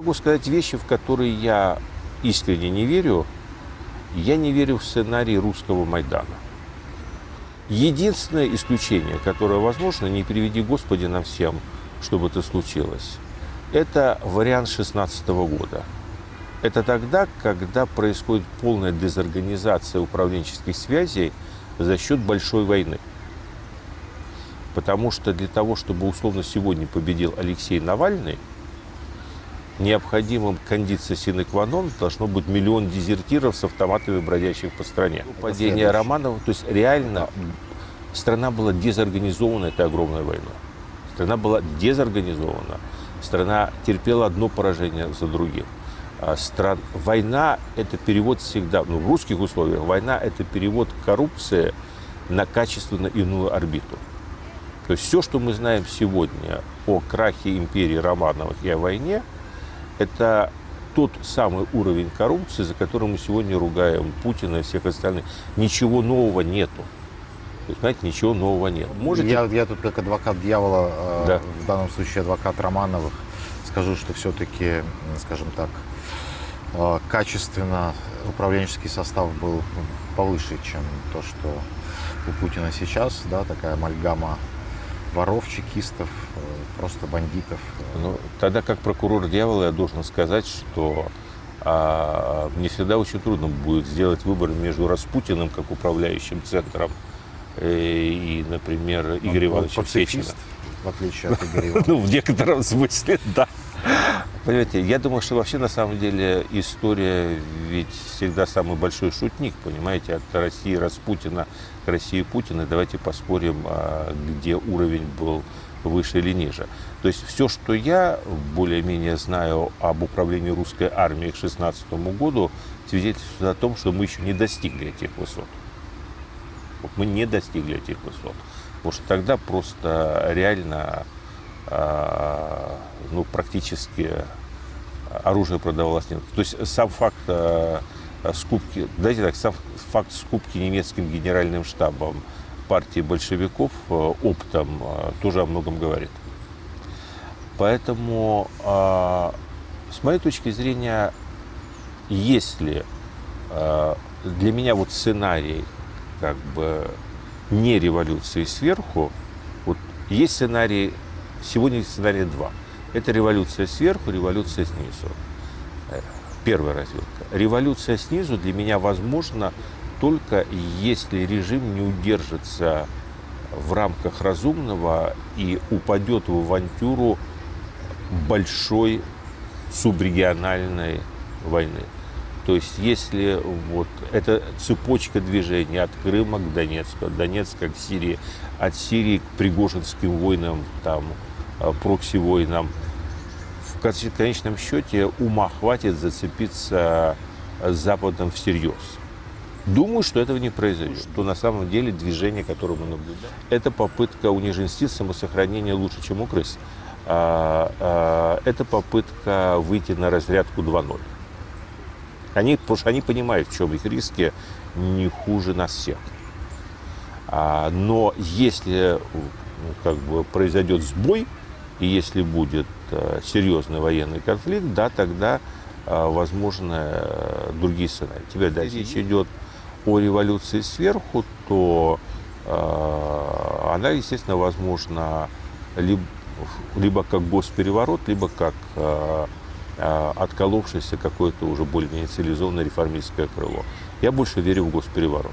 Могу сказать вещи, в которые я искренне не верю. Я не верю в сценарий русского Майдана. Единственное исключение, которое возможно, не приведи Господи нам всем, чтобы это случилось, это вариант 16 года. Это тогда, когда происходит полная дезорганизация управленческих связей за счет большой войны. Потому что для того, чтобы условно сегодня победил Алексей Навальный, необходимым кондиция синекванон должно быть миллион дезертиров с автоматами, бродящих по стране. Падение Романова, то есть реально страна была дезорганизована этой огромной войной. Страна была дезорганизована. Страна терпела одно поражение за другим. А стран... Война – это перевод всегда, ну, в русских условиях, война – это перевод коррупции на качественно иную орбиту. То есть все, что мы знаем сегодня о крахе империи Романовых и о войне – это тот самый уровень коррупции, за которым мы сегодня ругаем Путина и всех остальных. Ничего нового нету. То есть, понимаете, ничего нового нет. Можете... Я, я тут как адвокат дьявола, э, да. в данном случае адвокат Романовых, скажу, что все-таки, скажем так, э, качественно управленческий состав был повыше, чем то, что у Путина сейчас, да, такая амальгама воров, чекистов, э, просто бандитов. Ну, тогда как прокурор дьявола я должен сказать, что а, мне всегда очень трудно будет сделать выбор между Распутиным как управляющим центром э, и, например, Игорем Ивановичем Сечиным. В отличие от Игоря Ивановича. Ну, в некотором смысле, да. Понимаете, я думаю, что вообще на самом деле история ведь всегда самый большой шутник, понимаете, от России Распутина к России Путина. Давайте поспорим, а, где уровень был выше или ниже. То есть все, что я более-менее знаю об управлении русской армией к 2016 году, свидетельствует о том, что мы еще не достигли этих высот. Мы не достигли этих высот. Потому что тогда просто реально а, ну, практически оружие продавалось нет. То есть сам факт а, скупки, давайте так, сам факт скупки немецким генеральным штабом партии большевиков а, оптом тоже о многом говорит. Поэтому, с моей точки зрения, если для меня вот сценарий как бы не революции сверху, вот есть сценарий Сегодня сценарий два. Это революция сверху, революция снизу. Э, первая развилка. Революция снизу для меня возможна только если режим не удержится в рамках разумного и упадет в авантюру большой субрегиональной войны. То есть если вот эта цепочка движений от Крыма к Донецку, от Донецка к Сирии, от Сирии к Пригожинским войнам, там, прокси-войнам. В конечном счете ума хватит зацепиться с Западом всерьез. Думаю, что этого не произойдет. Что на самом деле движение, которое мы наблюдаем, это попытка униженстить самосохранения лучше, чем у крыс. А, а, это попытка выйти на разрядку 2.0. Они, потому что они понимают, в чем их риски не хуже нас всех. А, но если ну, как бы произойдет сбой, и если будет э, серьезный военный конфликт, да, тогда э, возможны э, другие сценарии. Теперь, да, речь идет о революции сверху, то она, естественно, возможна либо, либо как госпереворот, либо как отколовшееся какое-то уже более-менее цивилизованное реформистское крыло. Я больше верю в госпереворот.